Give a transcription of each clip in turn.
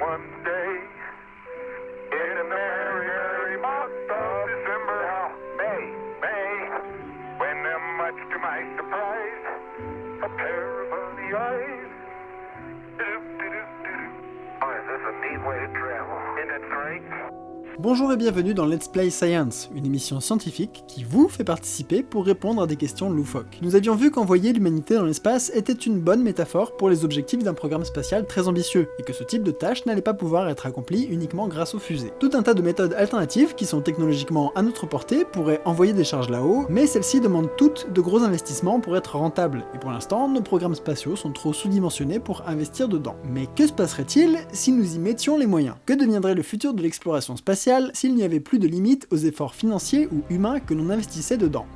one day in a merry, merry month of December. May, May, when much to my surprise, a pair of funny eyes. Oh, is this a neat way to travel? Isn't it great? Bonjour et bienvenue dans Let's Play Science, une émission scientifique qui vous fait participer pour répondre à des questions loufoques. Nous avions vu qu'envoyer l'humanité dans l'espace était une bonne métaphore pour les objectifs d'un programme spatial très ambitieux, et que ce type de tâche n'allait pas pouvoir être accompli uniquement grâce aux fusées. Tout un tas de méthodes alternatives qui sont technologiquement à notre portée pourraient envoyer des charges là-haut, mais celles-ci demandent toutes de gros investissements pour être rentables, et pour l'instant, nos programmes spatiaux sont trop sous-dimensionnés pour investir dedans. Mais que se passerait-il si nous y mettions les moyens? Que deviendrait le futur de l'exploration spatiale? S'il n'y avait plus de limite aux efforts financiers ou humains que l'on investissait dedans.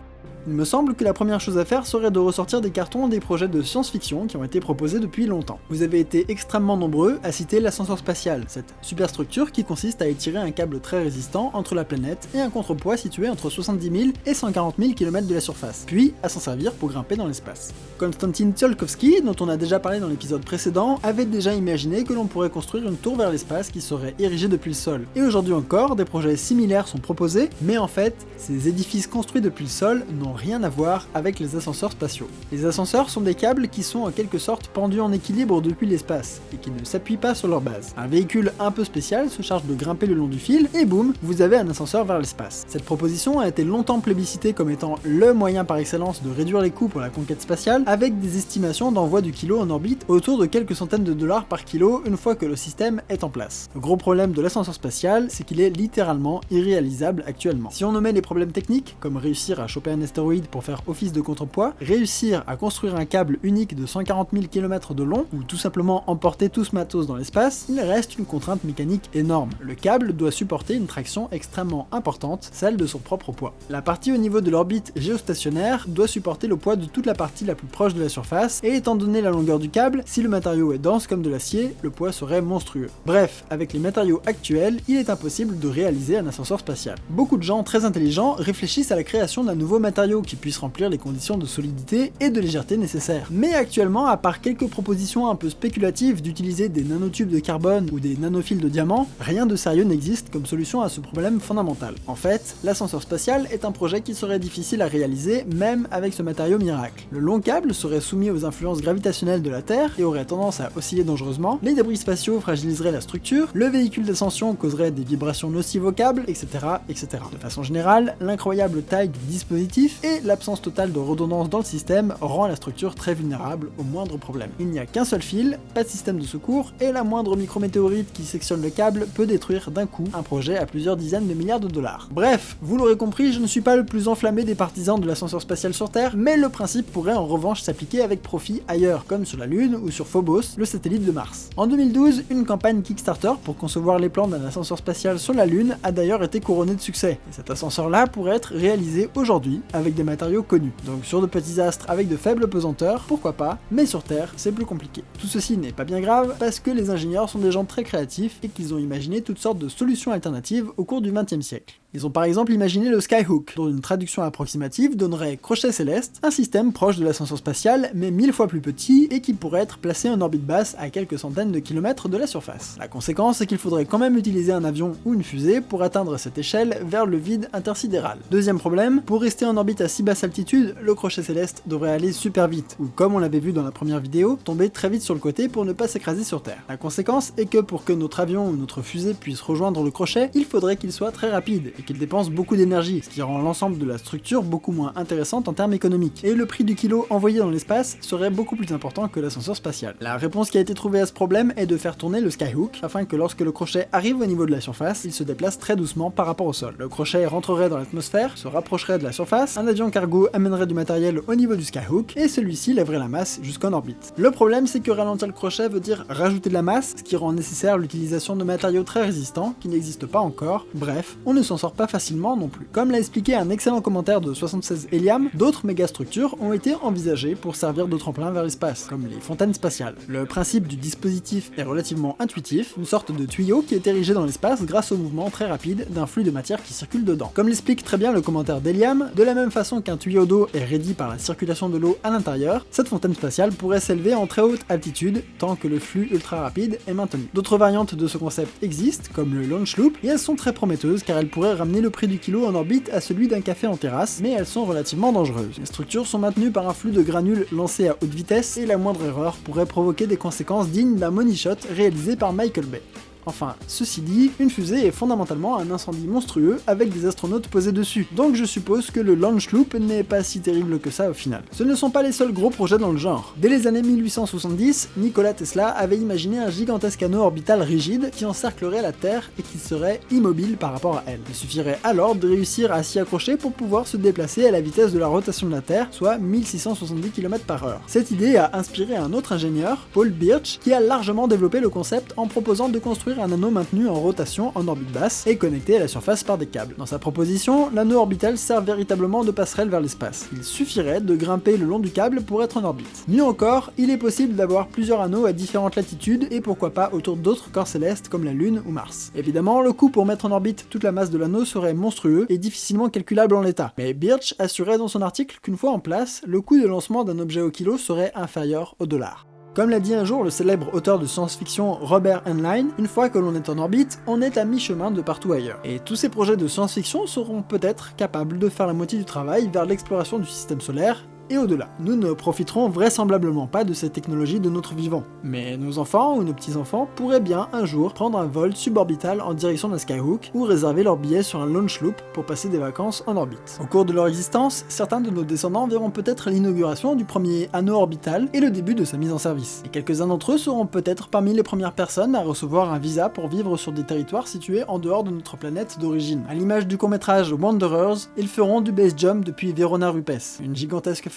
Il me semble que la première chose à faire serait de ressortir des cartons des projets de science-fiction qui ont été proposés depuis longtemps. Vous avez été extrêmement nombreux à citer l'ascenseur spatial, cette superstructure qui consiste à étirer un câble très résistant entre la planète et un contrepoids situé entre 70 000 et 140 000 km de la surface, puis à s'en servir pour grimper dans l'espace. Konstantin Tsiolkovsky, dont on a déjà parlé dans l'épisode précédent, avait déjà imaginé que l'on pourrait construire une tour vers l'espace qui serait érigée depuis le sol. Et aujourd'hui encore, des projets similaires sont proposés, mais en fait, ces édifices construits depuis le sol n'ont rien à voir avec les ascenseurs spatiaux. Les ascenseurs sont des câbles qui sont en quelque sorte pendus en équilibre depuis l'espace, et qui ne s'appuient pas sur leur base. Un véhicule un peu spécial se charge de grimper le long du fil, et boum, vous avez un ascenseur vers l'espace. Cette proposition a été longtemps plébiscitée comme étant le moyen par excellence de réduire les coûts pour la conquête spatiale, avec des estimations d'envoi du kilo en orbite autour de quelques centaines de dollars par kilo une fois que le système est en place. Le gros problème de l'ascenseur spatial, c'est qu'il est littéralement irréalisable actuellement. Si on omet les problèmes techniques, comme réussir à choper un astéroïde pour faire office de contrepoids, réussir à construire un câble unique de 140 000 km de long, ou tout simplement emporter tout ce matos dans l'espace, il reste une contrainte mécanique énorme. Le câble doit supporter une traction extrêmement importante, celle de son propre poids. La partie au niveau de l'orbite géostationnaire doit supporter le poids de toute la partie la plus proche de la surface, et étant donné la longueur du câble, si le matériau est dense comme de l'acier, le poids serait monstrueux. Bref, avec les matériaux actuels, il est impossible de réaliser un ascenseur spatial. Beaucoup de gens très intelligents réfléchissent à la création d'un nouveau matériau qui puisse remplir les conditions de solidité et de légèreté nécessaires. Mais actuellement, à part quelques propositions un peu spéculatives d'utiliser des nanotubes de carbone ou des nanophiles de diamant, rien de sérieux n'existe comme solution à ce problème fondamental. En fait, l'ascenseur spatial est un projet qui serait difficile à réaliser même avec ce matériau miracle. Le long câble serait soumis aux influences gravitationnelles de la Terre et aurait tendance à osciller dangereusement, les débris spatiaux fragiliseraient la structure, le véhicule d'ascension causerait des vibrations nocives au câble, etc., etc. De façon générale, l'incroyable taille du dispositif et l'absence totale de redondance dans le système rend la structure très vulnérable au moindre problème. Il n'y a qu'un seul fil, pas de système de secours, et la moindre micrométéorite qui sectionne le câble peut détruire d'un coup un projet à plusieurs dizaines de milliards de dollars. Bref, vous l'aurez compris, je ne suis pas le plus enflammé des partisans de l'ascenseur spatial sur Terre, mais le principe pourrait en revanche s'appliquer avec profit ailleurs, comme sur la Lune ou sur Phobos, le satellite de Mars. En 2012, une campagne Kickstarter pour concevoir les plans d'un ascenseur spatial sur la Lune a d'ailleurs été couronnée de succès, et cet ascenseur-là pourrait être réalisé aujourd'hui avec des matériaux connus. Donc sur de petits astres avec de faibles pesanteurs, pourquoi pas, mais sur Terre, c'est plus compliqué. Tout ceci n'est pas bien grave, parce que les ingénieurs sont des gens très créatifs et qu'ils ont imaginé toutes sortes de solutions alternatives au cours du XXe siècle. Ils ont par exemple imaginé le Skyhook, dont une traduction approximative donnerait crochet céleste, un système proche de l'ascenseur spatial, mais mille fois plus petit et qui pourrait être placé en orbite basse à quelques centaines de kilomètres de la surface. La conséquence, c'est qu'il faudrait quand même utiliser un avion ou une fusée pour atteindre cette échelle vers le vide intersidéral. Deuxième problème, pour rester en orbite à si basse altitude, le crochet céleste devrait aller super vite, ou comme on l'avait vu dans la première vidéo, tomber très vite sur le côté pour ne pas s'écraser sur Terre. La conséquence est que pour que notre avion ou notre fusée puisse rejoindre le crochet, il faudrait qu'il soit très rapide, qu'il dépense beaucoup d'énergie, ce qui rend l'ensemble de la structure beaucoup moins intéressante en termes économiques. Et le prix du kilo envoyé dans l'espace serait beaucoup plus important que l'ascenseur spatial. La réponse qui a été trouvée à ce problème est de faire tourner le Skyhook, afin que lorsque le crochet arrive au niveau de la surface, il se déplace très doucement par rapport au sol. Le crochet rentrerait dans l'atmosphère, se rapprocherait de la surface, un avion cargo amènerait du matériel au niveau du Skyhook, et celui-ci lèverait la masse jusqu'en orbite. Le problème c'est que ralentir le crochet veut dire rajouter de la masse, ce qui rend nécessaire l'utilisation de matériaux très résistants, qui n'existent pas encore, bref, on ne s'en sort pas facilement non plus. Comme l'a expliqué un excellent commentaire de 76 Eliam, d'autres mégastructures ont été envisagées pour servir de tremplin vers l'espace, comme les fontaines spatiales. Le principe du dispositif est relativement intuitif, une sorte de tuyau qui est érigé dans l'espace grâce au mouvement très rapide d'un flux de matière qui circule dedans. Comme l'explique très bien le commentaire d'Eliam, de la même façon qu'un tuyau d'eau est rédi par la circulation de l'eau à l'intérieur, cette fontaine spatiale pourrait s'élever en très haute altitude tant que le flux ultra rapide est maintenu. D'autres variantes de ce concept existent, comme le launch loop, et elles sont très prometteuses car elles pourraient ramener le prix du kilo en orbite à celui d'un café en terrasse, mais elles sont relativement dangereuses. Les structures sont maintenues par un flux de granules lancés à haute vitesse et la moindre erreur pourrait provoquer des conséquences dignes d'un money shot réalisé par Michael Bay. Enfin, ceci dit, une fusée est fondamentalement un incendie monstrueux avec des astronautes posés dessus, donc je suppose que le launch loop n'est pas si terrible que ça au final. Ce ne sont pas les seuls gros projets dans le genre. Dès les années 1870, Nikola Tesla avait imaginé un gigantesque anneau orbital rigide qui encerclerait la Terre et qui serait immobile par rapport à elle. Il suffirait alors de réussir à s'y accrocher pour pouvoir se déplacer à la vitesse de la rotation de la Terre, soit 1670 km par heure. Cette idée a inspiré un autre ingénieur, Paul Birch, qui a largement développé le concept en proposant de construire un anneau maintenu en rotation en orbite basse et connecté à la surface par des câbles. Dans sa proposition, l'anneau orbital sert véritablement de passerelle vers l'espace. Il suffirait de grimper le long du câble pour être en orbite. Mieux encore, il est possible d'avoir plusieurs anneaux à différentes latitudes et pourquoi pas autour d'autres corps célestes comme la Lune ou Mars. Évidemment, le coût pour mettre en orbite toute la masse de l'anneau serait monstrueux et difficilement calculable en l'état. Mais Birch assurait dans son article qu'une fois en place, le coût de lancement d'un objet au kilo serait inférieur au dollar. Comme l'a dit un jour le célèbre auteur de science-fiction Robert Heinlein, une fois que l'on est en orbite, on est à mi-chemin de partout ailleurs. Et tous ces projets de science-fiction seront peut-être capables de faire la moitié du travail vers l'exploration du système solaire et au-delà. Nous ne profiterons vraisemblablement pas de cette technologie de notre vivant, mais nos enfants ou nos petits-enfants pourraient bien un jour prendre un vol suborbital en direction d'un skyhook ou réserver leur billet sur un launch loop pour passer des vacances en orbite. Au cours de leur existence, certains de nos descendants verront peut-être l'inauguration du premier anneau orbital et le début de sa mise en service. Et quelques-uns d'entre eux seront peut-être parmi les premières personnes à recevoir un visa pour vivre sur des territoires situés en dehors de notre planète d'origine. À l'image du court-métrage Wanderers, ils feront du base jump depuis Verona Rupes, une gigantesque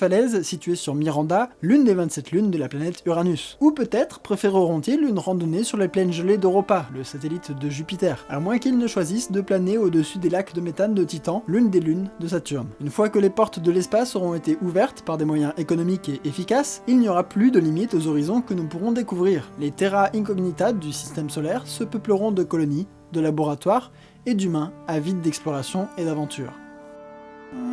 située sur Miranda, l'une des 27 lunes de la planète Uranus. Ou peut-être préféreront-ils une randonnée sur les plaines gelées d'Europa, le satellite de Jupiter, à moins qu'ils ne choisissent de planer au-dessus des lacs de méthane de Titan, l'une des lunes de Saturne. Une fois que les portes de l'espace auront été ouvertes par des moyens économiques et efficaces, il n'y aura plus de limites aux horizons que nous pourrons découvrir. Les terra incognita du système solaire se peupleront de colonies, de laboratoires et d'humains avides d'exploration et d'aventure.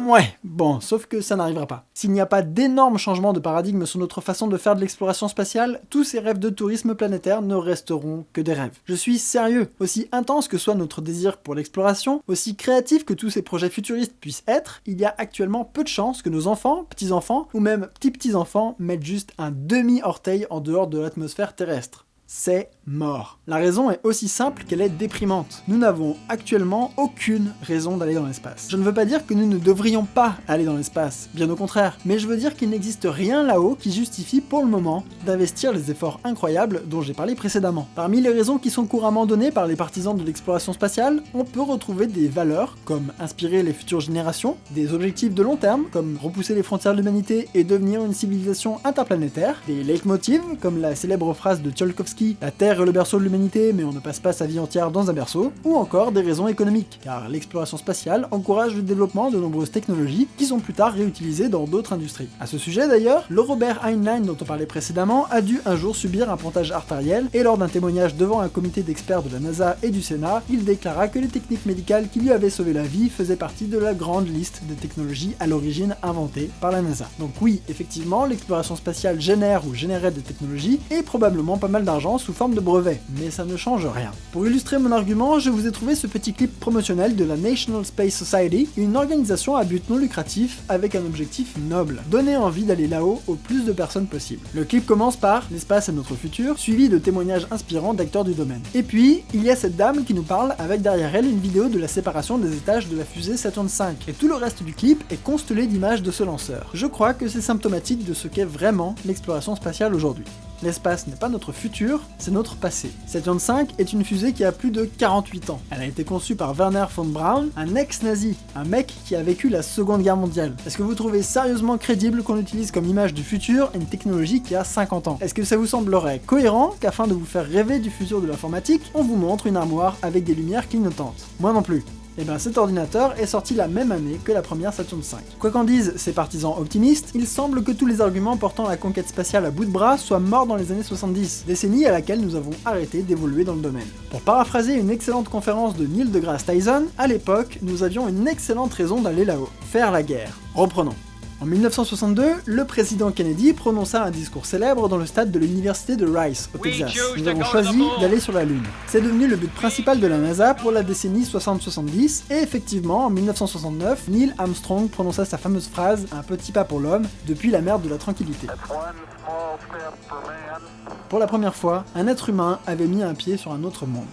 Ouais, bon, sauf que ça n'arrivera pas. S'il n'y a pas d'énormes changements de paradigme sur notre façon de faire de l'exploration spatiale, tous ces rêves de tourisme planétaire ne resteront que des rêves. Je suis sérieux. Aussi intense que soit notre désir pour l'exploration, aussi créatif que tous ces projets futuristes puissent être, il y a actuellement peu de chances que nos enfants, petits-enfants, ou même petits-petits-enfants mettent juste un demi-orteil en dehors de l'atmosphère terrestre c'est mort. La raison est aussi simple qu'elle est déprimante. Nous n'avons actuellement aucune raison d'aller dans l'espace. Je ne veux pas dire que nous ne devrions pas aller dans l'espace, bien au contraire, mais je veux dire qu'il n'existe rien là-haut qui justifie pour le moment d'investir les efforts incroyables dont j'ai parlé précédemment. Parmi les raisons qui sont couramment données par les partisans de l'exploration spatiale, on peut retrouver des valeurs comme inspirer les futures générations, des objectifs de long terme comme repousser les frontières de l'humanité et devenir une civilisation interplanétaire, des leitmotivs comme la célèbre phrase de Tcholkovsky la Terre est le berceau de l'humanité, mais on ne passe pas sa vie entière dans un berceau, ou encore des raisons économiques, car l'exploration spatiale encourage le développement de nombreuses technologies qui sont plus tard réutilisées dans d'autres industries. À ce sujet d'ailleurs, le Robert Heinlein dont on parlait précédemment a dû un jour subir un pontage artériel, et lors d'un témoignage devant un comité d'experts de la NASA et du Sénat, il déclara que les techniques médicales qui lui avaient sauvé la vie faisaient partie de la grande liste des technologies à l'origine inventées par la NASA. Donc oui, effectivement, l'exploration spatiale génère ou générait des technologies, et probablement pas mal d'argent sous forme de brevet, mais ça ne change rien. Pour illustrer mon argument, je vous ai trouvé ce petit clip promotionnel de la National Space Society, une organisation à but non lucratif avec un objectif noble, donner envie d'aller là-haut au plus de personnes possible. Le clip commence par « L'espace est notre futur », suivi de témoignages inspirants d'acteurs du domaine. Et puis, il y a cette dame qui nous parle avec derrière elle une vidéo de la séparation des étages de la fusée Saturn V, et tout le reste du clip est constellé d'images de ce lanceur. Je crois que c'est symptomatique de ce qu'est vraiment l'exploration spatiale aujourd'hui. L'espace n'est pas notre futur, c'est notre passé. Saturn V est une fusée qui a plus de 48 ans. Elle a été conçue par Werner von Braun, un ex-nazi, un mec qui a vécu la seconde guerre mondiale. Est-ce que vous trouvez sérieusement crédible qu'on utilise comme image du futur une technologie qui a 50 ans? Est-ce que ça vous semblerait cohérent qu'afin de vous faire rêver du futur de l'informatique, on vous montre une armoire avec des lumières clignotantes? Moi non plus. Et bien cet ordinateur est sorti la même année que la première Saturn V. Quoi qu'en disent ses partisans optimistes, il semble que tous les arguments portant la conquête spatiale à bout de bras soient morts dans les années 70, décennie à laquelle nous avons arrêté d'évoluer dans le domaine. Pour paraphraser une excellente conférence de Neil deGrasse Tyson, à l'époque, nous avions une excellente raison d'aller là-haut, faire la guerre. Reprenons. En 1962, le président Kennedy prononça un discours célèbre dans le stade de l'université de Rice, au Texas. Nous avons choisi d'aller sur la Lune. C'est devenu le but principal de la NASA pour la décennie 60-70, et effectivement, en 1969, Neil Armstrong prononça sa fameuse phrase « Un petit pas pour l'homme, depuis la mer de la tranquillité ». Pour la première fois, un être humain avait mis un pied sur un autre monde.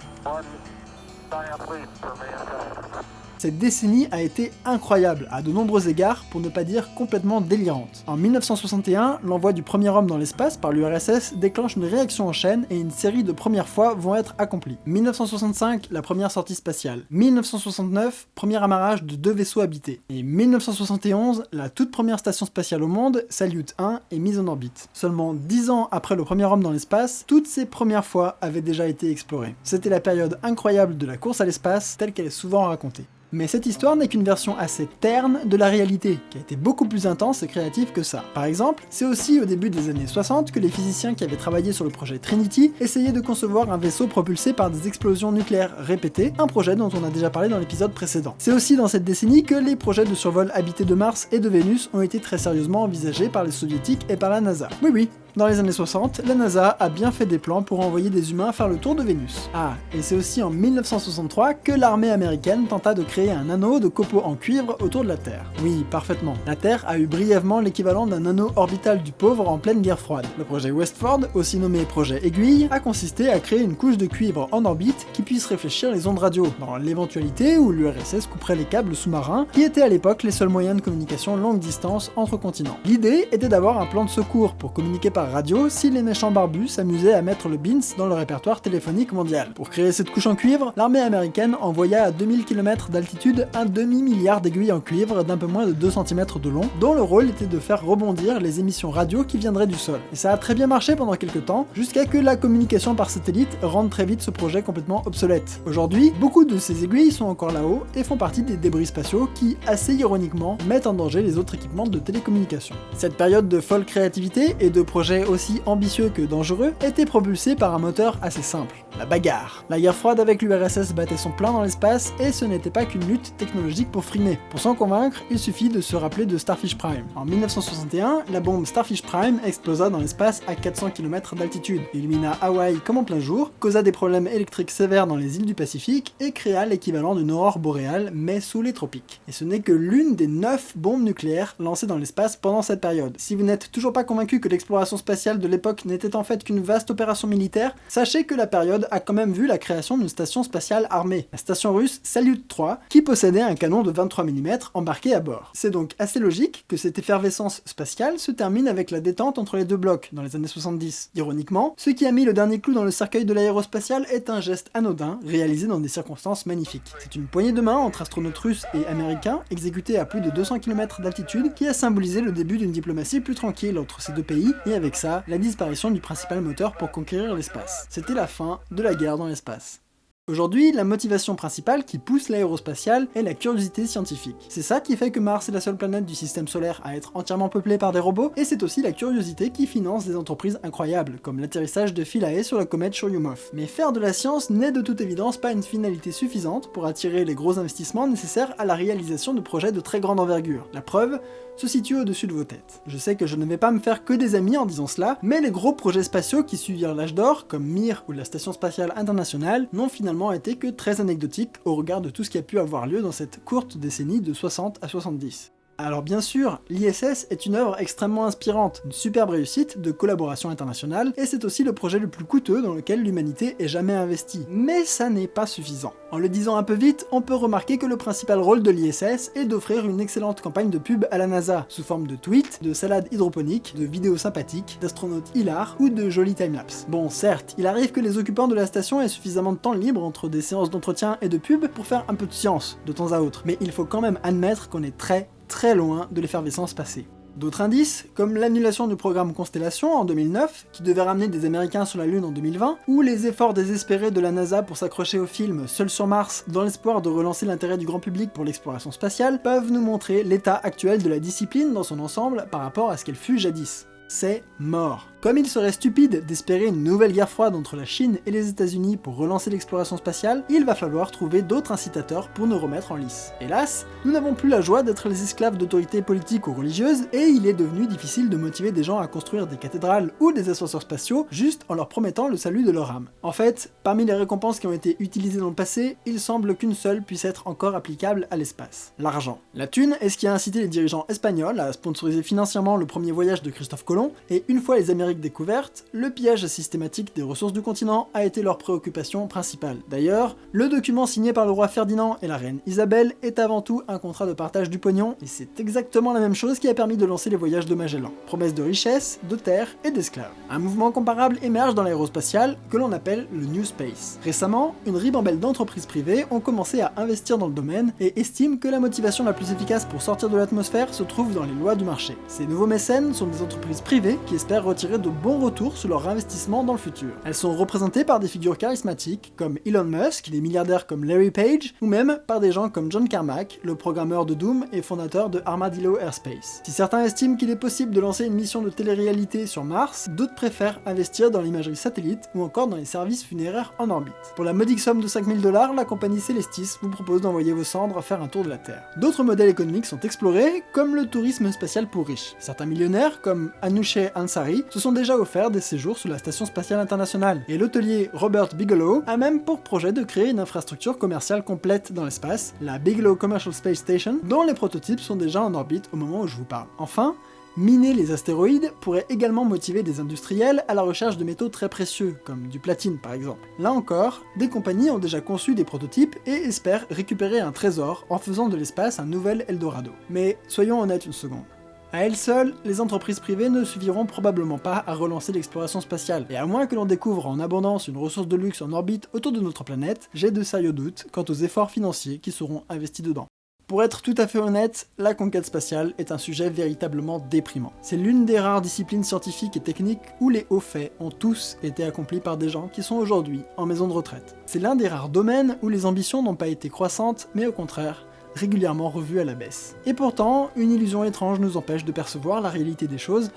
Cette décennie a été incroyable à de nombreux égards, pour ne pas dire complètement délirante. En 1961, l'envoi du premier homme dans l'espace par l'URSS déclenche une réaction en chaîne et une série de premières fois vont être accomplies. 1965, la première sortie spatiale. 1969, premier amarrage de deux vaisseaux habités. Et 1971, la toute première station spatiale au monde, Salyut 1, est mise en orbite. Seulement 10 ans après le premier homme dans l'espace, toutes ces premières fois avaient déjà été explorées. C'était la période incroyable de la course à l'espace, telle qu'elle est souvent racontée. Mais cette histoire n'est qu'une version assez terne de la réalité, qui a été beaucoup plus intense et créative que ça. Par exemple, c'est aussi au début des années 60 que les physiciens qui avaient travaillé sur le projet Trinity essayaient de concevoir un vaisseau propulsé par des explosions nucléaires répétées, un projet dont on a déjà parlé dans l'épisode précédent. C'est aussi dans cette décennie que les projets de survol habité de Mars et de Vénus ont été très sérieusement envisagés par les soviétiques et par la NASA. Oui oui, dans les années 60, la NASA a bien fait des plans pour envoyer des humains faire le tour de Vénus. Ah, et c'est aussi en 1963 que l'armée américaine tenta de créer un anneau de copeaux en cuivre autour de la Terre. Oui, parfaitement. La Terre a eu brièvement l'équivalent d'un anneau orbital du pauvre en pleine guerre froide. Le projet Westford, aussi nommé projet Aiguille, a consisté à créer une couche de cuivre en orbite qui puisse réfléchir les ondes radio, dans l'éventualité où l'URSS couperait les câbles sous-marins, qui étaient à l'époque les seuls moyens de communication longue distance entre continents. L'idée était d'avoir un plan de secours pour communiquer par radio si les méchants barbus s'amusaient à mettre le BINS dans le répertoire téléphonique mondial. Pour créer cette couche en cuivre, l'armée américaine envoya à 2000 km d'altitude un demi-milliard d'aiguilles en cuivre d'un peu moins de 2 cm de long, dont le rôle était de faire rebondir les émissions radio qui viendraient du sol. Et ça a très bien marché pendant quelques temps, jusqu'à que la communication par satellite rende très vite ce projet complètement obsolète. Aujourd'hui, beaucoup de ces aiguilles sont encore là-haut et font partie des débris spatiaux qui, assez ironiquement, mettent en danger les autres équipements de télécommunication. Cette période de folle créativité et de projets aussi ambitieux que dangereux, était propulsé par un moteur assez simple, la bagarre. La guerre froide avec l'URSS battait son plein dans l'espace et ce n'était pas qu'une lutte technologique pour frimer. Pour s'en convaincre, il suffit de se rappeler de Starfish Prime. En 1961, la bombe Starfish Prime explosa dans l'espace à 400 km d'altitude, illumina Hawaï comme en plein jour, causa des problèmes électriques sévères dans les îles du Pacifique et créa l'équivalent d'une aurore boréale mais sous les tropiques. Et ce n'est que l'une des 9 bombes nucléaires lancées dans l'espace pendant cette période. Si vous n'êtes toujours pas convaincu que l'exploration spatiale de l'époque n'était en fait qu'une vaste opération militaire, sachez que la période a quand même vu la création d'une station spatiale armée, la station russe Salyut 3, qui possédait un canon de 23 mm embarqué à bord. C'est donc assez logique que cette effervescence spatiale se termine avec la détente entre les deux blocs dans les années 70. Ironiquement, ce qui a mis le dernier clou dans le cercueil de l'aérospatial est un geste anodin, réalisé dans des circonstances magnifiques. C'est une poignée de main entre astronautes russes et américains, exécutée à plus de 200 km d'altitude, qui a symbolisé le début d'une diplomatie plus tranquille entre ces deux pays, et avec ça, la disparition du principal moteur pour conquérir l'espace. C'était la fin de la guerre dans l'espace. Aujourd'hui, la motivation principale qui pousse l'aérospatiale est la curiosité scientifique. C'est ça qui fait que Mars est la seule planète du système solaire à être entièrement peuplée par des robots, et c'est aussi la curiosité qui finance des entreprises incroyables, comme l'atterrissage de Philae sur la comète Churyumov. Mais faire de la science n'est de toute évidence pas une finalité suffisante pour attirer les gros investissements nécessaires à la réalisation de projets de très grande envergure. La preuve se situe au-dessus de vos têtes. Je sais que je ne vais pas me faire que des amis en disant cela, mais les gros projets spatiaux qui suivirent l'âge d'or, comme Mir ou la Station Spatiale Internationale, n'ont finalement été que très anecdotiques au regard de tout ce qui a pu avoir lieu dans cette courte décennie de 60 à 70. Alors bien sûr, l'ISS est une œuvre extrêmement inspirante, une superbe réussite de collaboration internationale, et c'est aussi le projet le plus coûteux dans lequel l'humanité ait jamais investi. Mais ça n'est pas suffisant. En le disant un peu vite, on peut remarquer que le principal rôle de l'ISS est d'offrir une excellente campagne de pub à la NASA, sous forme de tweets, de salades hydroponiques, de vidéos sympathiques, d'astronautes hilars ou de jolis timelapses. Bon certes, il arrive que les occupants de la station aient suffisamment de temps libre entre des séances d'entretien et de pub pour faire un peu de science, de temps à autre, mais il faut quand même admettre qu'on est très très loin de l'effervescence passée. D'autres indices, comme l'annulation du programme Constellation en 2009, qui devait ramener des Américains sur la Lune en 2020, ou les efforts désespérés de la NASA pour s'accrocher au film Seul sur Mars dans l'espoir de relancer l'intérêt du grand public pour l'exploration spatiale, peuvent nous montrer l'état actuel de la discipline dans son ensemble par rapport à ce qu'elle fut jadis. C'est mort. Comme il serait stupide d'espérer une nouvelle guerre froide entre la Chine et les États-Unis pour relancer l'exploration spatiale, il va falloir trouver d'autres incitateurs pour nous remettre en lice. Hélas, nous n'avons plus la joie d'être les esclaves d'autorités politiques ou religieuses, et il est devenu difficile de motiver des gens à construire des cathédrales ou des ascenseurs spatiaux juste en leur promettant le salut de leur âme. En fait, parmi les récompenses qui ont été utilisées dans le passé, il semble qu'une seule puisse être encore applicable à l'espace. L'argent. La thune est ce qui a incité les dirigeants espagnols à sponsoriser financièrement le premier voyage de Christophe Colomb, et une fois les Américains découverte, le pillage systématique des ressources du continent a été leur préoccupation principale. D'ailleurs, le document signé par le roi Ferdinand et la reine Isabelle est avant tout un contrat de partage du pognon, et c'est exactement la même chose qui a permis de lancer les voyages de Magellan. Promesse de richesse, de terre et d'esclaves. Un mouvement comparable émerge dans l'aérospatial, que l'on appelle le New Space. Récemment, une ribambelle d'entreprises privées ont commencé à investir dans le domaine et estiment que la motivation la plus efficace pour sortir de l'atmosphère se trouve dans les lois du marché. Ces nouveaux mécènes sont des entreprises privées qui espèrent retirer de bons retours sur leur investissement dans le futur. Elles sont représentées par des figures charismatiques comme Elon Musk, des milliardaires comme Larry Page, ou même par des gens comme John Carmack, le programmeur de Doom et fondateur de Armadillo Airspace. Si certains estiment qu'il est possible de lancer une mission de télé-réalité sur Mars, d'autres préfèrent investir dans l'imagerie satellite ou encore dans les services funéraires en orbite. Pour la modique somme de 5000 dollars, la compagnie Celestis vous propose d'envoyer vos cendres faire un tour de la Terre. D'autres modèles économiques sont explorés, comme le tourisme spatial pour riches. Certains millionnaires, comme Anouche Ansari, se sont déjà offerts des séjours sur la Station Spatiale Internationale, et l'hôtelier Robert Bigelow a même pour projet de créer une infrastructure commerciale complète dans l'espace, la Bigelow Commercial Space Station, dont les prototypes sont déjà en orbite au moment où je vous parle. Enfin, Miner les astéroïdes pourrait également motiver des industriels à la recherche de métaux très précieux, comme du platine par exemple. Là encore, des compagnies ont déjà conçu des prototypes et espèrent récupérer un trésor en faisant de l'espace un nouvel Eldorado. Mais soyons honnêtes une seconde. À elles seules, les entreprises privées ne suffiront probablement pas à relancer l'exploration spatiale, et à moins que l'on découvre en abondance une ressource de luxe en orbite autour de notre planète, j'ai de sérieux doutes quant aux efforts financiers qui seront investis dedans. Pour être tout à fait honnête, la conquête spatiale est un sujet véritablement déprimant. C'est l'une des rares disciplines scientifiques et techniques où les hauts faits ont tous été accomplis par des gens qui sont aujourd'hui en maison de retraite. C'est l'un des rares domaines où les ambitions n'ont pas été croissantes, mais au contraire, régulièrement revue à la baisse. Et pourtant, une illusion étrange nous empêche de percevoir la réalité des choses,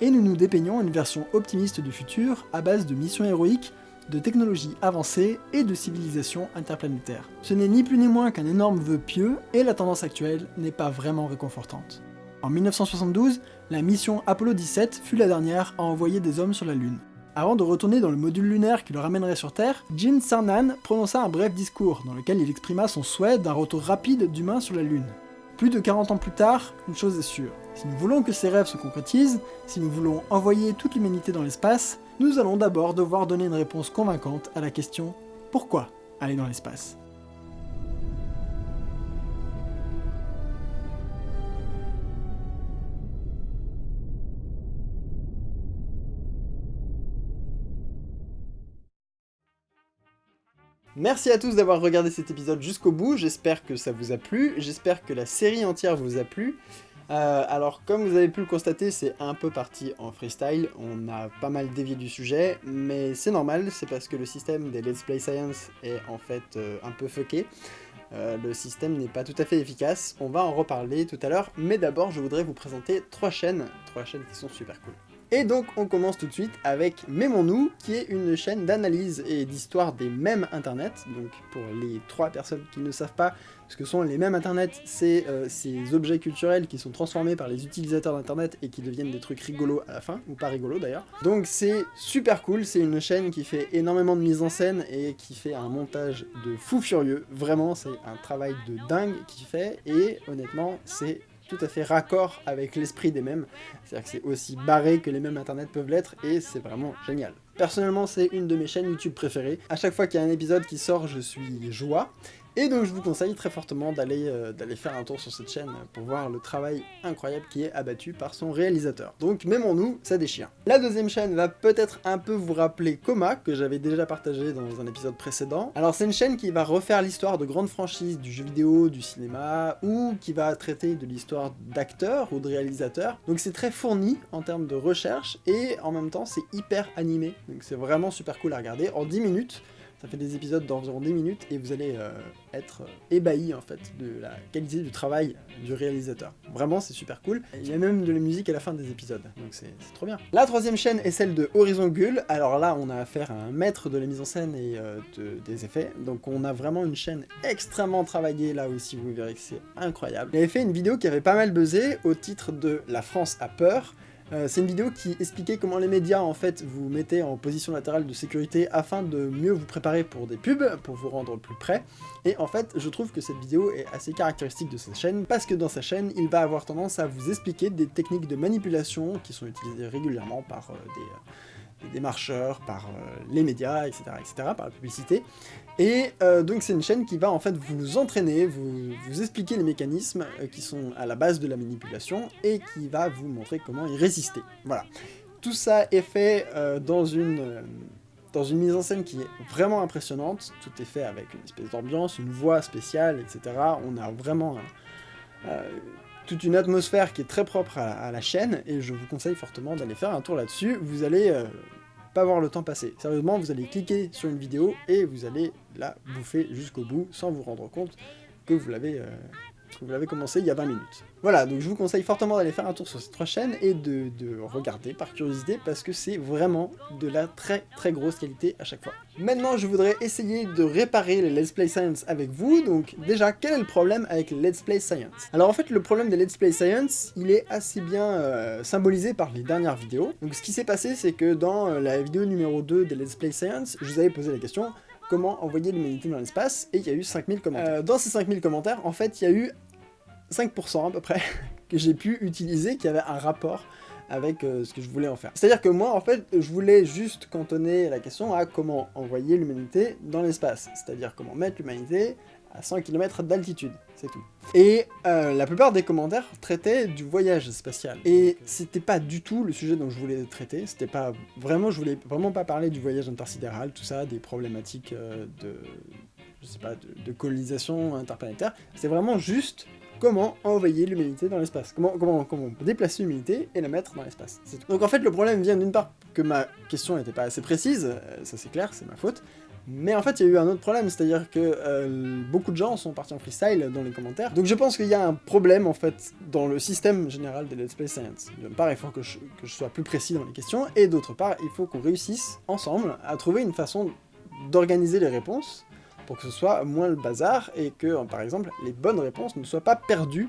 et nous nous dépeignons une version optimiste du futur à base de missions héroïques, de technologies avancées et de civilisations interplanétaires. Ce n'est ni plus ni moins qu'un énorme vœu pieux, et la tendance actuelle n'est pas vraiment réconfortante. En 1972, la mission Apollo 17 fut la dernière à envoyer des hommes sur la Lune. Avant de retourner dans le module lunaire qui le ramènerait sur Terre, Jin Cernan prononça un bref discours dans lequel il exprima son souhait d'un retour rapide d'humains sur la Lune. Plus de 40 ans plus tard, une chose est sûre, si nous voulons que ces rêves se concrétisent, si nous voulons envoyer toute l'humanité dans l'espace, nous allons d'abord devoir donner une réponse convaincante à la question « Pourquoi aller dans l'espace ?» Merci à tous d'avoir regardé cet épisode jusqu'au bout, j'espère que ça vous a plu, j'espère que la série entière vous a plu. Euh, alors comme vous avez pu le constater, c'est un peu parti en freestyle, on a pas mal dévié du sujet, mais c'est normal, c'est parce que le système des Let's Play Science est en fait euh, un peu fucké. Euh, le système n'est pas tout à fait efficace, on va en reparler tout à l'heure, mais d'abord je voudrais vous présenter trois chaînes, trois chaînes qui sont super cool. Et donc on commence tout de suite avec Mémons-nous, qui est une chaîne d'analyse et d'histoire des mèmes internet. Donc pour les trois personnes qui ne savent pas ce que sont les mèmes internet, c'est euh, ces objets culturels qui sont transformés par les utilisateurs d'internet et qui deviennent des trucs rigolos à la fin, ou pas rigolos d'ailleurs. Donc c'est super cool, c'est une chaîne qui fait énormément de mise en scène et qui fait un montage de fou furieux. Vraiment c'est un travail de dingue qu'il fait et honnêtement c'est tout à fait raccord avec l'esprit des mêmes. C'est-à-dire que c'est aussi barré que les mêmes internet peuvent l'être, et c'est vraiment génial. Personnellement, c'est une de mes chaînes YouTube préférées. À chaque fois qu'il y a un épisode qui sort, je suis joie. Et donc je vous conseille très fortement d'aller euh, d'aller faire un tour sur cette chaîne pour voir le travail incroyable qui est abattu par son réalisateur. Donc mêmons-nous, ça déchire. La deuxième chaîne va peut-être un peu vous rappeler Coma, que j'avais déjà partagé dans un épisode précédent. Alors c'est une chaîne qui va refaire l'histoire de grandes franchises du jeu vidéo, du cinéma, ou qui va traiter de l'histoire d'acteurs ou de réalisateurs. Donc c'est très fourni en termes de recherche, et en même temps c'est hyper animé. Donc c'est vraiment super cool à regarder. En 10 minutes, ça fait des épisodes d'environ 10 minutes et vous allez euh, être euh, ébahi en fait de la qualité du travail du réalisateur. Vraiment c'est super cool. Il y a même de la musique à la fin des épisodes, donc c'est trop bien. La troisième chaîne est celle de Horizon Gull. Alors là on a affaire à un maître de la mise en scène et euh, des effets. Donc on a vraiment une chaîne extrêmement travaillée là aussi, vous verrez que c'est incroyable. Il fait une vidéo qui avait pas mal buzzé au titre de La France a peur. Euh, c'est une vidéo qui expliquait comment les médias en fait vous mettez en position latérale de sécurité afin de mieux vous préparer pour des pubs, pour vous rendre plus près. Et en fait, je trouve que cette vidéo est assez caractéristique de sa chaîne, parce que dans sa chaîne, il va avoir tendance à vous expliquer des techniques de manipulation qui sont utilisées régulièrement par euh, des... Euh, des marcheurs, par euh, les médias, etc., etc., par la publicité. Et euh, donc c'est une chaîne qui va en fait vous entraîner, vous, expliquer les mécanismes euh, qui sont à la base de la manipulation, et qui va vous montrer comment y résister. Voilà. Tout ça est fait dans une dans une mise en scène qui est vraiment impressionnante, tout est fait avec une espèce d'ambiance, une voix spéciale, etc. On a vraiment toute une atmosphère qui est très propre à, la chaîne, et je vous conseille fortement d'aller faire un tour là-dessus, vous allez pas voir le temps passer. Sérieusement, vous allez cliquer sur une vidéo, et vous allez la bouffer jusqu'au bout, sans vous rendre compte que vous l'avez euh, vous l'avez commencé il y a 20 minutes. Voilà, donc je vous conseille fortement d'aller faire un tour sur ces trois chaînes et de, regarder par curiosité parce que c'est vraiment de la très très grosse qualité à chaque fois. Maintenant, je voudrais essayer de réparer les Let's Play Science avec vous, donc déjà, quel est le problème avec les Let's Play Science? Alors en fait, le problème des Let's Play Science, il est assez bien euh, symbolisé par les dernières vidéos. Donc ce qui s'est passé, c'est que dans euh, la vidéo numéro 2 des Let's Play Science, je vous avais posé la question, comment envoyer l'humanité dans l'espace, et il y a eu 5000 commentaires. Euh, dans ces 5000 commentaires, en fait, il y a eu 5% à peu près que j'ai pu utiliser qui avait un rapport avec euh, ce que je voulais en faire. C'est-à-dire que moi, en fait, je voulais juste cantonner la question à comment envoyer l'humanité dans l'espace, c'est-à-dire comment mettre l'humanité à 100 km d'altitude, c'est tout. Et euh, la plupart des commentaires traitaient du voyage spatial. Et c'était pas du tout le sujet dont je voulais traiter, c'était pas... Vraiment, je voulais vraiment pas parler du voyage intersidéral, tout ça, des problématiques euh, de... je sais pas, de, de colonisation interplanétaire, c'est vraiment juste comment envoyer l'humanité dans l'espace, comment, comment, comment déplacer l'humanité et la mettre dans l'espace. Donc en fait le problème vient d'une part que ma question n'était pas assez précise, euh, ça c'est clair, c'est ma faute, mais en fait il y a eu un autre problème, c'est-à-dire que euh, beaucoup de gens sont partis en freestyle dans les commentaires, donc je pense qu'il y a un problème en fait dans le système général des Let's Play Science. D'une part il faut que je, que je sois plus précis dans les questions, et d'autre part il faut qu'on réussisse ensemble à trouver une façon d'organiser les réponses pour que ce soit moins le bazar, et que, par exemple, les bonnes réponses ne soient pas perdues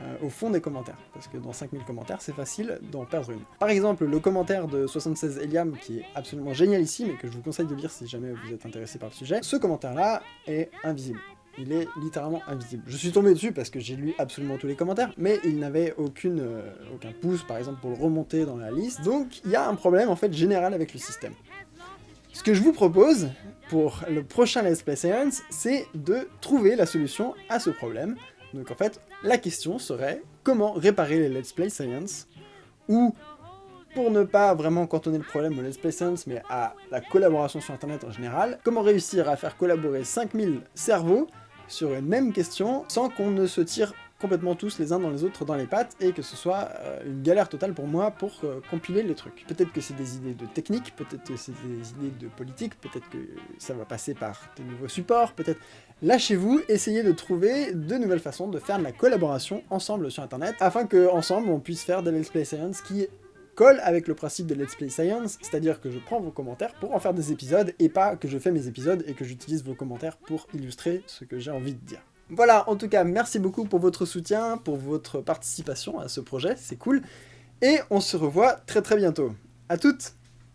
euh, au fond des commentaires, parce que dans 5000 commentaires, c'est facile d'en perdre une. Par exemple, le commentaire de 76 Eliam, qui est absolument génial ici, mais que je vous conseille de lire si jamais vous êtes intéressé par le sujet, ce commentaire-là est invisible. Il est littéralement invisible. Je suis tombé dessus parce que j'ai lu absolument tous les commentaires, mais il n'avait aucune, euh, aucun pouce, par exemple, pour le remonter dans la liste, donc il y a un problème, en fait, général avec le système. Ce que je vous propose, pour le prochain Let's Play Science, c'est de trouver la solution à ce problème. Donc en fait, la question serait comment réparer les Let's Play Science, ou pour ne pas vraiment cantonner le problème au Let's Play Science, mais à la collaboration sur internet en général, comment réussir à faire collaborer 5000 cerveaux sur une même question sans qu'on ne se tire complètement tous les uns dans les autres dans les pattes, et que ce soit euh, une galère totale pour moi pour euh, compiler les trucs. Peut-être que c'est des idées de technique, peut-être que c'est des idées de politique, peut-être que ça va passer par de nouveaux supports, peut-être... Lâchez-vous, essayez de trouver de nouvelles façons de faire de la collaboration ensemble sur internet, afin que ensemble on puisse faire des Let's Play Science qui collent avec le principe de Let's Play Science, c'est-à-dire que je prends vos commentaires pour en faire des épisodes, et pas que je fais mes épisodes et que j'utilise vos commentaires pour illustrer ce que j'ai envie de dire. Voilà, en tout cas, merci beaucoup pour votre soutien, pour votre participation à ce projet, c'est cool. Et on se revoit très très bientôt. À toutes